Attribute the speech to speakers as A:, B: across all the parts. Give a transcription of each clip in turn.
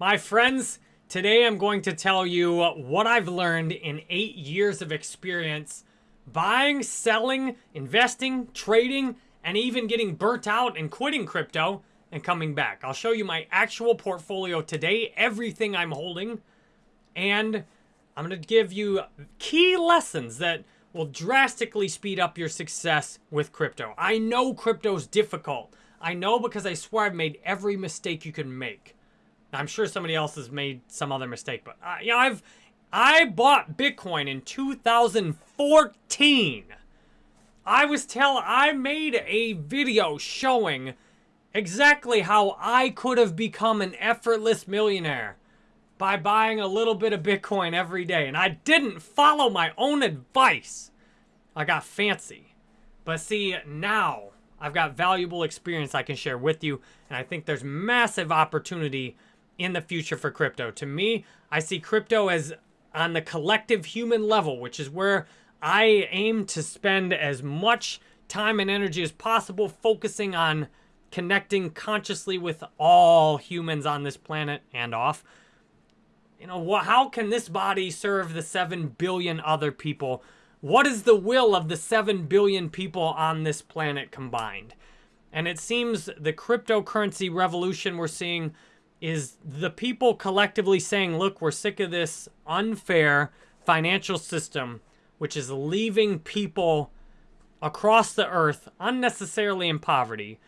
A: My friends, today I'm going to tell you what I've learned in eight years of experience buying, selling, investing, trading, and even getting burnt out and quitting crypto and coming back. I'll show you my actual portfolio today, everything I'm holding, and I'm going to give you key lessons that will drastically speed up your success with crypto. I know crypto's difficult. I know because I swear I've made every mistake you can make. I'm sure somebody else has made some other mistake, but uh, you know, I've I bought Bitcoin in 2014. I was tell I made a video showing exactly how I could have become an effortless millionaire by buying a little bit of Bitcoin every day. And I didn't follow my own advice. I got fancy. But see, now I've got valuable experience I can share with you. And I think there's massive opportunity in the future for crypto. To me, I see crypto as on the collective human level, which is where I aim to spend as much time and energy as possible focusing on connecting consciously with all humans on this planet and off. You know, how can this body serve the 7 billion other people? What is the will of the 7 billion people on this planet combined? And it seems the cryptocurrency revolution we're seeing is the people collectively saying, look, we're sick of this unfair financial system, which is leaving people across the earth unnecessarily in poverty.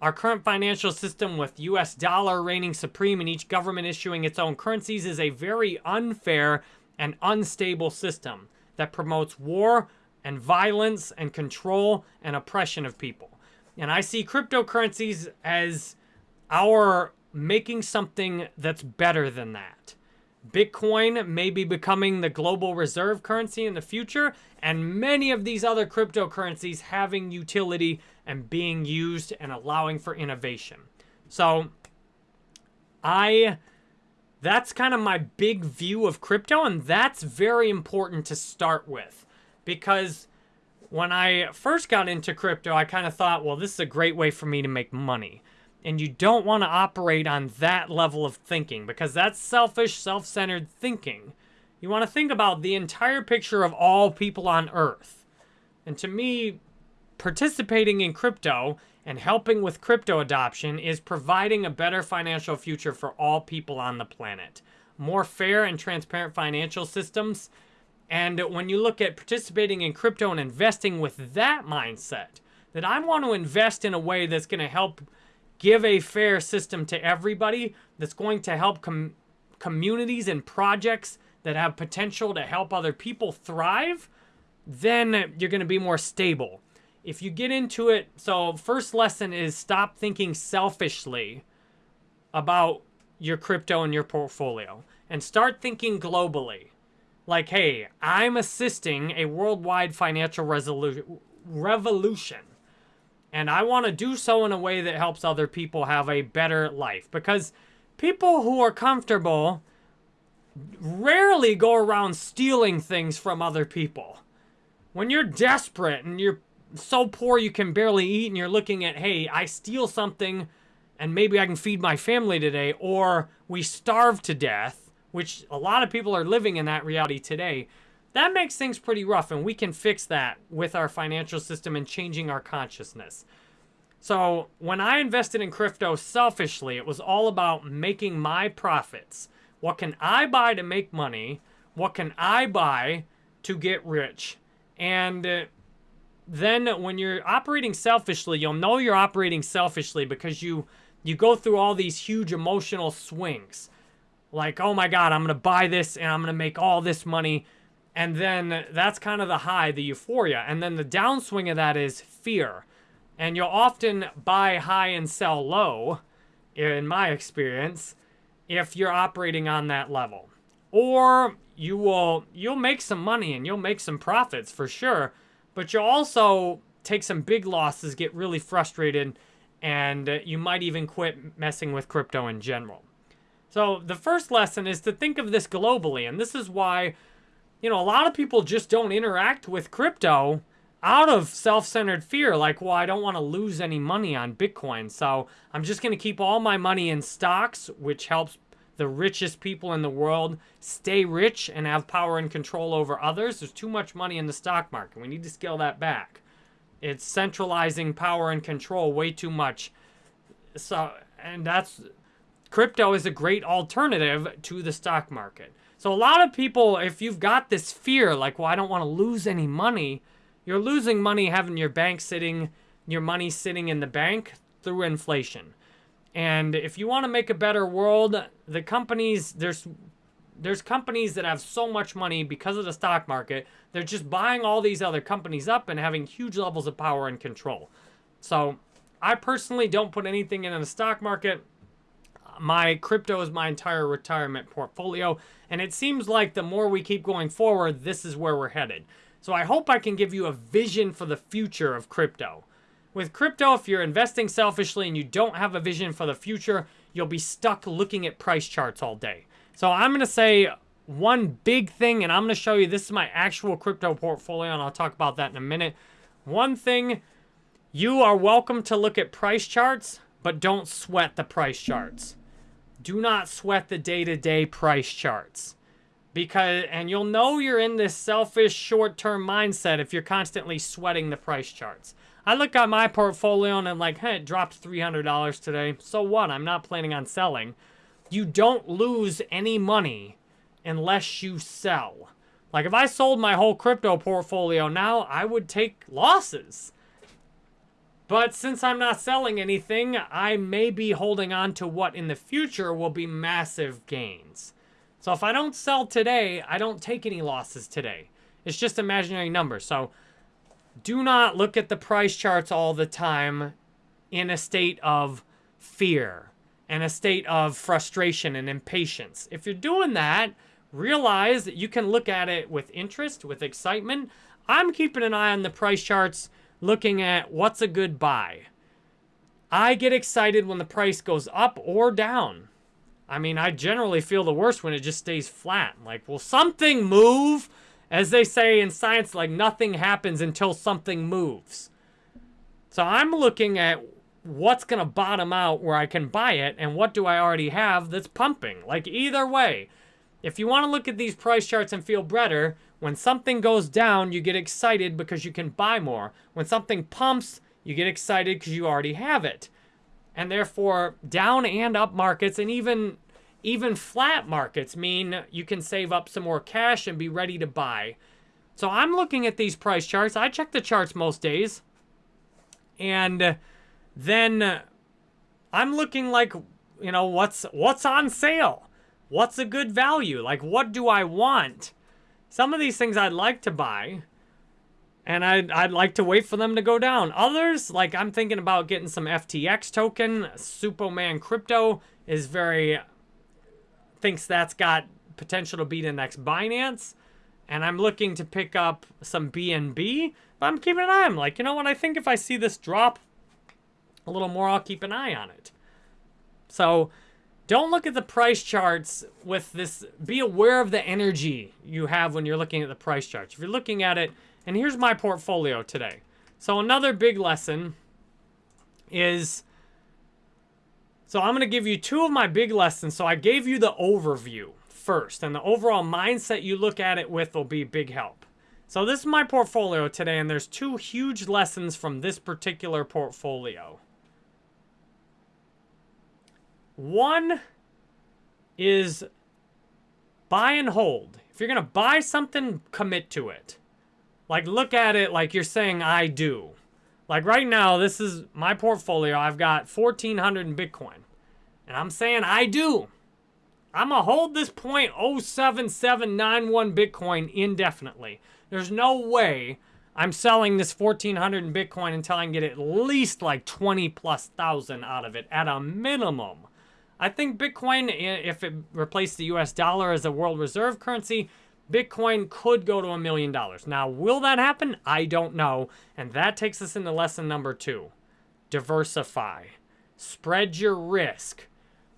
A: Our current financial system with US dollar reigning supreme and each government issuing its own currencies is a very unfair and unstable system that promotes war and violence and control and oppression of people. And I see cryptocurrencies as our making something that's better than that. Bitcoin may be becoming the global reserve currency in the future, and many of these other cryptocurrencies having utility and being used and allowing for innovation. So, I, that's kind of my big view of crypto, and that's very important to start with because when I first got into crypto, I kind of thought, well, this is a great way for me to make money. And you don't want to operate on that level of thinking because that's selfish, self-centered thinking. You want to think about the entire picture of all people on Earth. And to me, participating in crypto and helping with crypto adoption is providing a better financial future for all people on the planet. More fair and transparent financial systems. And when you look at participating in crypto and investing with that mindset, that I want to invest in a way that's going to help give a fair system to everybody that's going to help com communities and projects that have potential to help other people thrive, then you're going to be more stable. If you get into it, so first lesson is stop thinking selfishly about your crypto and your portfolio and start thinking globally. Like, hey, I'm assisting a worldwide financial revolution and I want to do so in a way that helps other people have a better life. Because people who are comfortable rarely go around stealing things from other people. When you're desperate and you're so poor you can barely eat and you're looking at, hey, I steal something and maybe I can feed my family today, or we starve to death, which a lot of people are living in that reality today. That makes things pretty rough, and we can fix that with our financial system and changing our consciousness. So when I invested in crypto selfishly, it was all about making my profits. What can I buy to make money? What can I buy to get rich? And uh, then when you're operating selfishly, you'll know you're operating selfishly because you you go through all these huge emotional swings. Like, oh my God, I'm going to buy this and I'm going to make all this money and then that's kind of the high, the euphoria. And then the downswing of that is fear. And you'll often buy high and sell low, in my experience, if you're operating on that level. Or you will you'll make some money and you'll make some profits for sure, but you'll also take some big losses, get really frustrated, and you might even quit messing with crypto in general. So the first lesson is to think of this globally, and this is why you know, a lot of people just don't interact with crypto out of self-centered fear. Like, well, I don't want to lose any money on Bitcoin. So I'm just going to keep all my money in stocks, which helps the richest people in the world stay rich and have power and control over others. There's too much money in the stock market. We need to scale that back. It's centralizing power and control way too much. So, and that's crypto is a great alternative to the stock market. So a lot of people, if you've got this fear, like, well, I don't want to lose any money, you're losing money having your bank sitting, your money sitting in the bank through inflation. And if you want to make a better world, the companies, there's there's companies that have so much money because of the stock market, they're just buying all these other companies up and having huge levels of power and control. So I personally don't put anything in the stock market. My crypto is my entire retirement portfolio. And it seems like the more we keep going forward, this is where we're headed. So I hope I can give you a vision for the future of crypto. With crypto, if you're investing selfishly and you don't have a vision for the future, you'll be stuck looking at price charts all day. So I'm going to say one big thing, and I'm going to show you, this is my actual crypto portfolio, and I'll talk about that in a minute. One thing, you are welcome to look at price charts, but don't sweat the price charts. Do not sweat the day-to-day -day price charts. Because, and you'll know you're in this selfish short-term mindset if you're constantly sweating the price charts. I look at my portfolio and I'm like, hey, it dropped $300 today. So what? I'm not planning on selling. You don't lose any money unless you sell. Like if I sold my whole crypto portfolio now, I would take losses. But since I'm not selling anything, I may be holding on to what in the future will be massive gains. So if I don't sell today, I don't take any losses today. It's just imaginary numbers. So do not look at the price charts all the time in a state of fear and a state of frustration and impatience. If you're doing that, realize that you can look at it with interest, with excitement. I'm keeping an eye on the price charts, looking at what's a good buy. I get excited when the price goes up or down. I mean, I generally feel the worst when it just stays flat. Like, will something move? As they say in science, like nothing happens until something moves. So I'm looking at what's going to bottom out where I can buy it and what do I already have that's pumping. Like either way, if you want to look at these price charts and feel better, when something goes down, you get excited because you can buy more. When something pumps, you get excited because you already have it. And therefore, down and up markets and even even flat markets mean you can save up some more cash and be ready to buy. So I'm looking at these price charts. I check the charts most days. And then I'm looking like, you know, what's what's on sale? What's a good value? Like what do I want? Some of these things I'd like to buy and I'd, I'd like to wait for them to go down. Others, like I'm thinking about getting some FTX token. Superman Crypto is very thinks that's got potential to be the next Binance. And I'm looking to pick up some BNB. But I'm keeping an eye. I'm like, you know what? I think if I see this drop a little more, I'll keep an eye on it. So don't look at the price charts with this. Be aware of the energy you have when you're looking at the price charts. If you're looking at it, and here's my portfolio today. So another big lesson is so I'm going to give you two of my big lessons. So I gave you the overview first, and the overall mindset you look at it with will be big help. So this is my portfolio today, and there's two huge lessons from this particular portfolio. One is buy and hold. If you're going to buy something, commit to it. Like, look at it like you're saying, I do. Like right now, this is my portfolio. I've got 1,400 in Bitcoin. And I'm saying I do. I'm going to hold this 0.07791 Bitcoin indefinitely. There's no way I'm selling this 1,400 in Bitcoin until I can get at least like 20 plus thousand out of it at a minimum. I think Bitcoin, if it replaced the US dollar as a world reserve currency, Bitcoin could go to a million dollars. Now, will that happen? I don't know. And that takes us into lesson number two. Diversify. Spread your risk.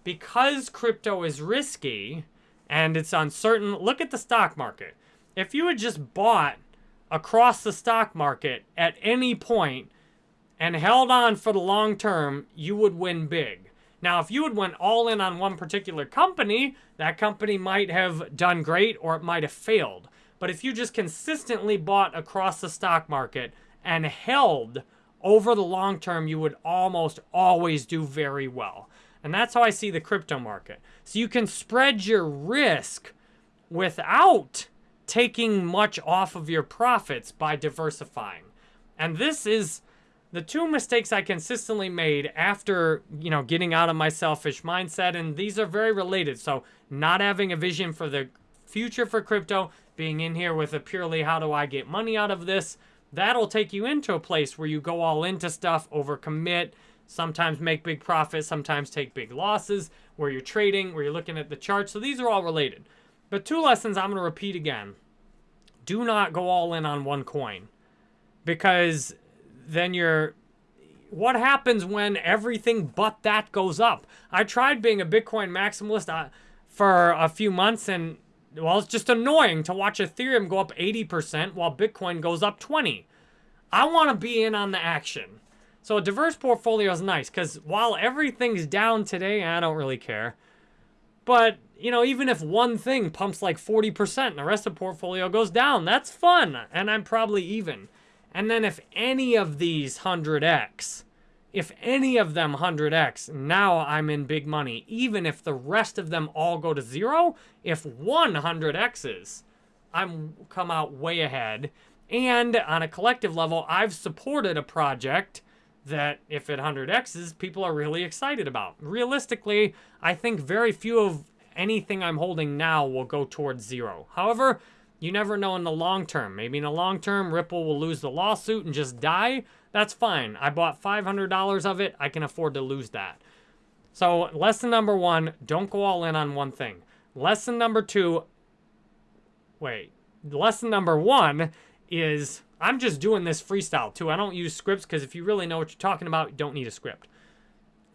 A: Because crypto is risky and it's uncertain, look at the stock market. If you had just bought across the stock market at any point and held on for the long term, you would win big. Now, if you had went all in on one particular company, that company might have done great or it might have failed. But if you just consistently bought across the stock market and held over the long term, you would almost always do very well. And that's how I see the crypto market. So you can spread your risk without taking much off of your profits by diversifying. And this is the two mistakes I consistently made after, you know, getting out of my selfish mindset and these are very related. So, not having a vision for the future for crypto, being in here with a purely how do I get money out of this, that'll take you into a place where you go all into stuff, overcommit, sometimes make big profits, sometimes take big losses, where you're trading, where you're looking at the charts. So these are all related. But two lessons I'm going to repeat again. Do not go all in on one coin because then you're what happens when everything but that goes up? I tried being a Bitcoin maximalist uh, for a few months and well, it's just annoying to watch Ethereum go up 80% while Bitcoin goes up 20. I want to be in on the action. So a diverse portfolio is nice because while everything's down today, I don't really care. But, you know, even if one thing pumps like 40% and the rest of the portfolio goes down, that's fun. And I'm probably even. And then if any of these 100x, if any of them 100x, now I'm in big money. Even if the rest of them all go to zero, if 100x's, I'm come out way ahead. And on a collective level, I've supported a project that if it 100x's, people are really excited about. Realistically, I think very few of anything I'm holding now will go towards zero. However, you never know in the long term. Maybe in the long term, Ripple will lose the lawsuit and just die. That's fine. I bought $500 of it. I can afford to lose that. So lesson number one, don't go all in on one thing. Lesson number two, wait. Lesson number one is I'm just doing this freestyle too. I don't use scripts because if you really know what you're talking about, you don't need a script.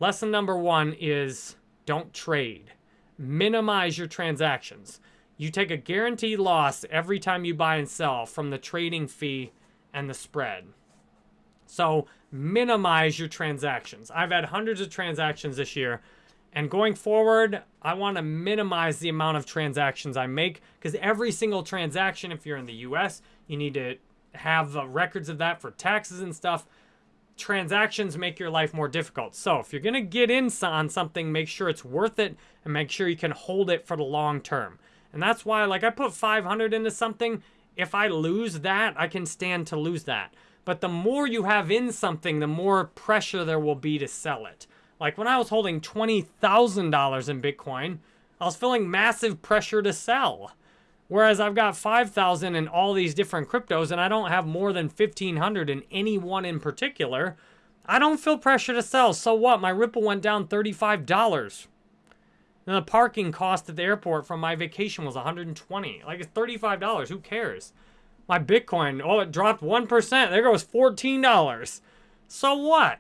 A: Lesson number one is don't trade. Minimize your transactions. You take a guaranteed loss every time you buy and sell from the trading fee and the spread. So minimize your transactions. I've had hundreds of transactions this year. And going forward, I want to minimize the amount of transactions I make because every single transaction, if you're in the US, you need to have records of that for taxes and stuff. Transactions make your life more difficult. So if you're going to get in on something, make sure it's worth it and make sure you can hold it for the long term. And that's why, like, I put 500 into something. If I lose that, I can stand to lose that. But the more you have in something, the more pressure there will be to sell it. Like when I was holding $20,000 in Bitcoin, I was feeling massive pressure to sell. Whereas I've got 5,000 in all these different cryptos and I don't have more than 1,500 in any one in particular, I don't feel pressure to sell. So what? My Ripple went down $35. The parking cost at the airport from my vacation was 120. Like it's $35. Who cares? My Bitcoin, oh, it dropped 1%. There goes $14. So what?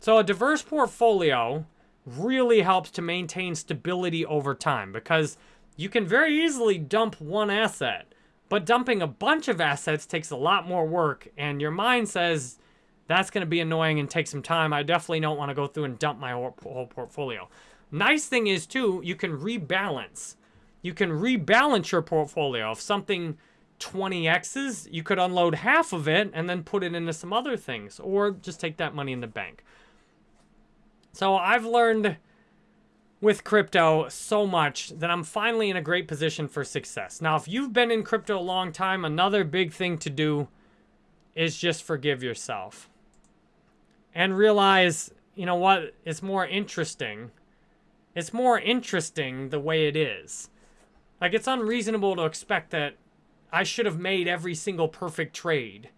A: So a diverse portfolio really helps to maintain stability over time because you can very easily dump one asset, but dumping a bunch of assets takes a lot more work and your mind says that's going to be annoying and take some time. I definitely don't want to go through and dump my whole portfolio. Nice thing is too, you can rebalance. You can rebalance your portfolio. If something 20x's, you could unload half of it and then put it into some other things or just take that money in the bank. So I've learned with crypto so much that I'm finally in a great position for success. Now, if you've been in crypto a long time, another big thing to do is just forgive yourself and realize, you know what, it's more interesting it's more interesting the way it is. Like, it's unreasonable to expect that I should have made every single perfect trade.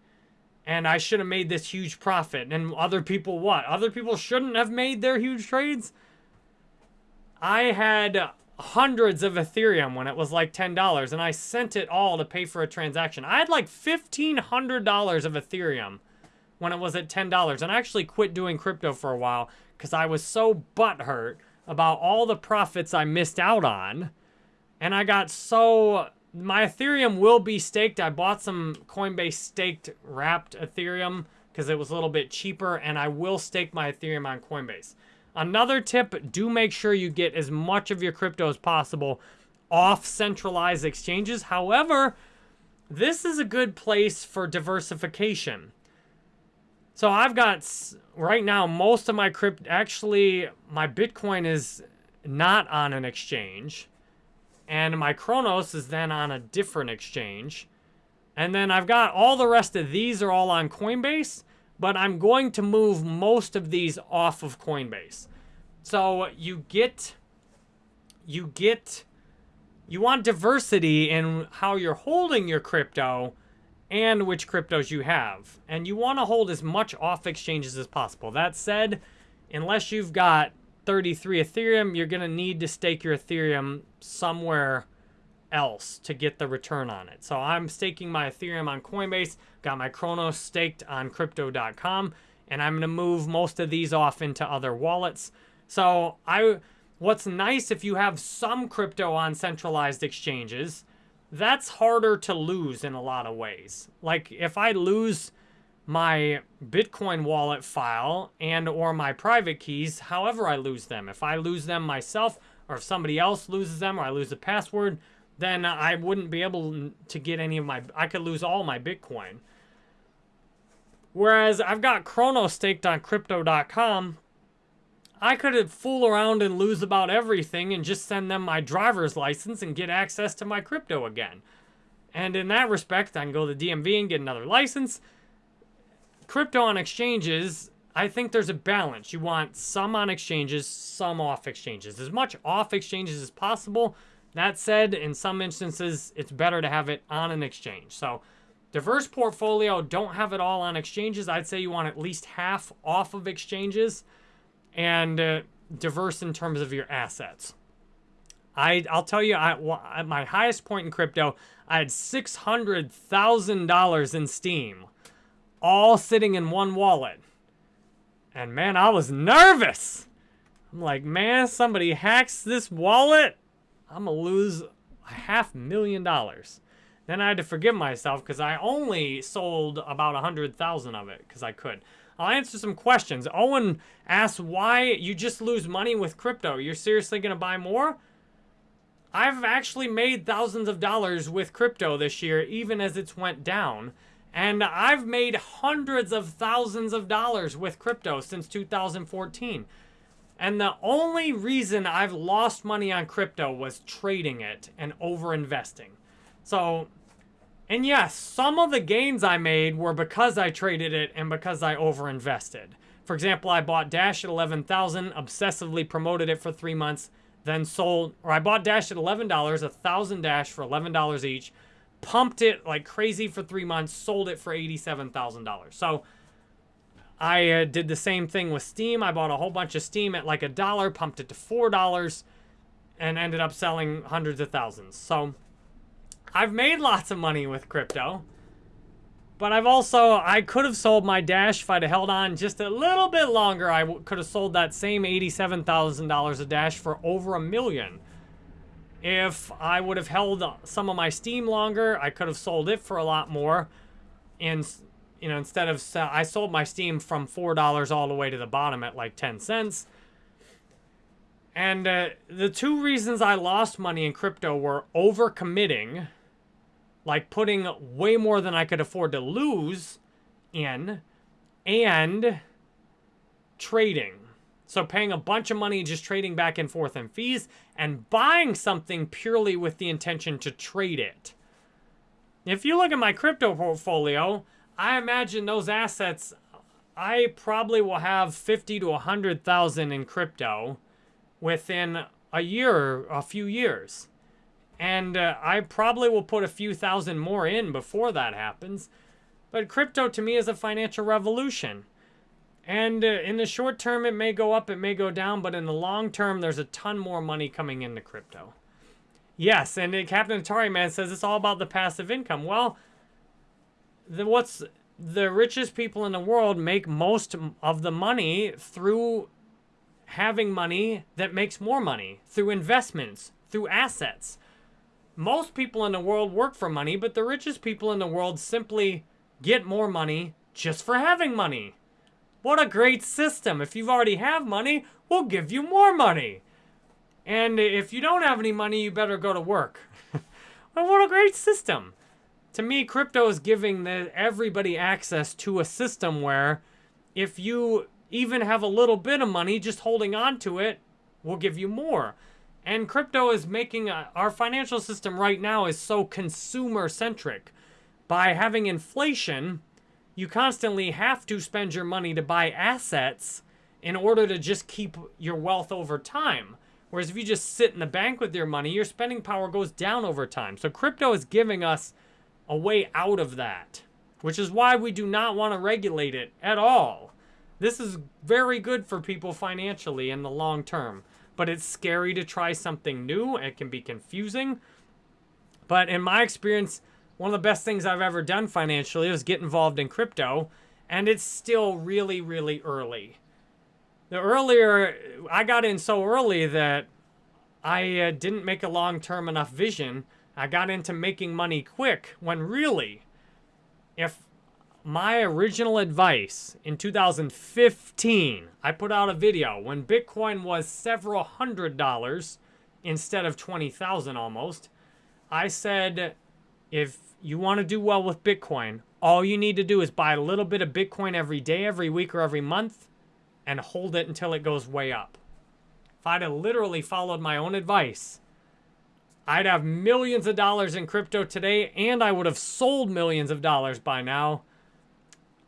A: And I should have made this huge profit. And other people, what? Other people shouldn't have made their huge trades? I had hundreds of Ethereum when it was like $10, and I sent it all to pay for a transaction. I had like $1,500 of Ethereum when it was at $10, and I actually quit doing crypto for a while because I was so butthurt about all the profits I missed out on. And I got so... My Ethereum will be staked. I bought some Coinbase staked wrapped Ethereum because it was a little bit cheaper. And I will stake my Ethereum on Coinbase. Another tip, do make sure you get as much of your crypto as possible off centralized exchanges. However, this is a good place for diversification. So I've got, right now, most of my crypto, actually, my Bitcoin is not on an exchange. And my Cronos is then on a different exchange. And then I've got all the rest of these are all on Coinbase, but I'm going to move most of these off of Coinbase. So you get, you get, you want diversity in how you're holding your crypto and which cryptos you have. And you want to hold as much off exchanges as possible. That said, unless you've got 33 Ethereum, you're going to need to stake your Ethereum somewhere else to get the return on it. So I'm staking my Ethereum on Coinbase, got my Cronos staked on crypto.com, and I'm going to move most of these off into other wallets. So I what's nice if you have some crypto on centralized exchanges, that's harder to lose in a lot of ways. Like if I lose my Bitcoin wallet file and or my private keys, however I lose them, if I lose them myself or if somebody else loses them or I lose the password, then I wouldn't be able to get any of my, I could lose all my Bitcoin. Whereas I've got Chrono staked on crypto.com, I could fool around and lose about everything and just send them my driver's license and get access to my crypto again. And in that respect, I can go to the DMV and get another license. Crypto on exchanges, I think there's a balance. You want some on exchanges, some off exchanges. As much off exchanges as possible, that said, in some instances, it's better to have it on an exchange. So, diverse portfolio, don't have it all on exchanges. I'd say you want at least half off of exchanges and uh, diverse in terms of your assets. I, I'll tell you, I, at my highest point in crypto, I had $600,000 in Steem, all sitting in one wallet. And man, I was nervous. I'm like, man, somebody hacks this wallet I'm to lose a half million dollars. Then I had to forgive myself because I only sold about a 100,000 of it because I could. I'll answer some questions. Owen asks why you just lose money with crypto. You're seriously going to buy more? I've actually made thousands of dollars with crypto this year, even as it's went down. And I've made hundreds of thousands of dollars with crypto since 2014. And the only reason I've lost money on crypto was trading it and over investing. So, and yes, some of the gains I made were because I traded it and because I over invested. For example, I bought Dash at 11,000, obsessively promoted it for three months, then sold, or I bought Dash at $11, a thousand Dash for $11 each, pumped it like crazy for three months, sold it for $87,000. So I uh, did the same thing with Steem. I bought a whole bunch of Steem at like a dollar, pumped it to $4, and ended up selling hundreds of thousands. So I've made lots of money with crypto. But I've also, I could have sold my Dash if I'd have held on just a little bit longer. I could have sold that same $87,000 of Dash for over a million. If I would have held some of my Steem longer, I could have sold it for a lot more. And you know, instead of, I sold my Steem from $4 all the way to the bottom at like 10 cents. And uh, the two reasons I lost money in crypto were overcommitting, like putting way more than I could afford to lose in, and trading. So paying a bunch of money just trading back and forth in fees and buying something purely with the intention to trade it. If you look at my crypto portfolio, I imagine those assets, I probably will have 50 to 100,000 in crypto within a year, a few years. And uh, I probably will put a few thousand more in before that happens. But crypto to me is a financial revolution. And uh, in the short term, it may go up, it may go down, but in the long term, there's a ton more money coming into crypto. Yes, and uh, Captain Atari Man says it's all about the passive income. Well, the, what's the richest people in the world make most of the money through having money that makes more money, through investments, through assets. Most people in the world work for money, but the richest people in the world simply get more money just for having money. What a great system. If you already have money, we'll give you more money. And if you don't have any money, you better go to work. well, what a great system. To me, crypto is giving the, everybody access to a system where if you even have a little bit of money, just holding on to it will give you more. And crypto is making a, our financial system right now is so consumer centric. By having inflation, you constantly have to spend your money to buy assets in order to just keep your wealth over time. Whereas if you just sit in the bank with your money, your spending power goes down over time. So crypto is giving us a way out of that, which is why we do not want to regulate it at all. This is very good for people financially in the long term, but it's scary to try something new. It can be confusing. But in my experience, one of the best things I've ever done financially was get involved in crypto, and it's still really, really early. The earlier, I got in so early that I uh, didn't make a long-term enough vision. I got into making money quick when really, if my original advice in 2015, I put out a video when Bitcoin was several hundred dollars instead of 20,000 almost. I said, if you want to do well with Bitcoin, all you need to do is buy a little bit of Bitcoin every day, every week, or every month, and hold it until it goes way up. If I'd have literally followed my own advice, I'd have millions of dollars in crypto today, and I would have sold millions of dollars by now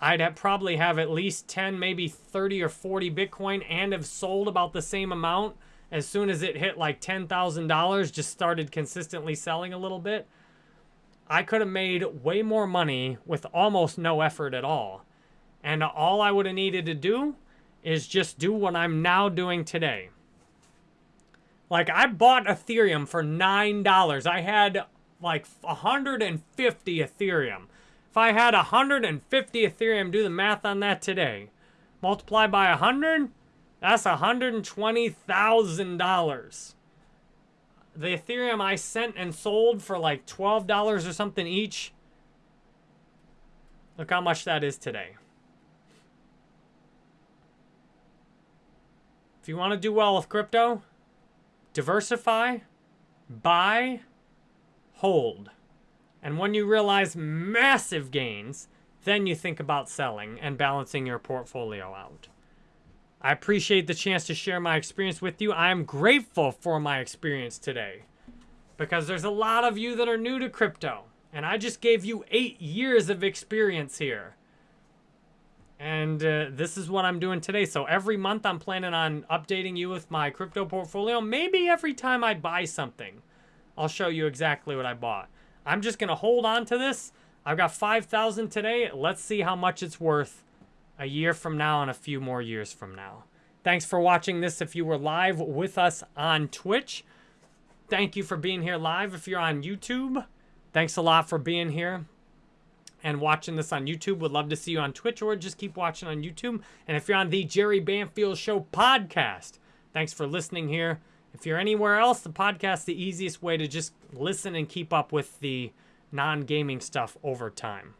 A: I'd have probably have at least 10, maybe 30 or 40 Bitcoin and have sold about the same amount as soon as it hit like $10,000, just started consistently selling a little bit. I could have made way more money with almost no effort at all. And all I would have needed to do is just do what I'm now doing today. Like I bought Ethereum for $9. I had like 150 Ethereum. If I had 150 Ethereum, do the math on that today. Multiply by 100, that's $120,000. The Ethereum I sent and sold for like $12 or something each. Look how much that is today. If you want to do well with crypto, diversify, buy, hold. And when you realize massive gains, then you think about selling and balancing your portfolio out. I appreciate the chance to share my experience with you. I am grateful for my experience today because there's a lot of you that are new to crypto. And I just gave you eight years of experience here. And uh, this is what I'm doing today. So every month I'm planning on updating you with my crypto portfolio. Maybe every time I buy something, I'll show you exactly what I bought. I'm just going to hold on to this. I've got 5,000 today. Let's see how much it's worth a year from now and a few more years from now. Thanks for watching this if you were live with us on Twitch. Thank you for being here live if you're on YouTube. Thanks a lot for being here and watching this on YouTube. Would love to see you on Twitch or just keep watching on YouTube. And if you're on the Jerry Banfield Show podcast, thanks for listening here. If you're anywhere else, the podcast the easiest way to just listen and keep up with the non-gaming stuff over time.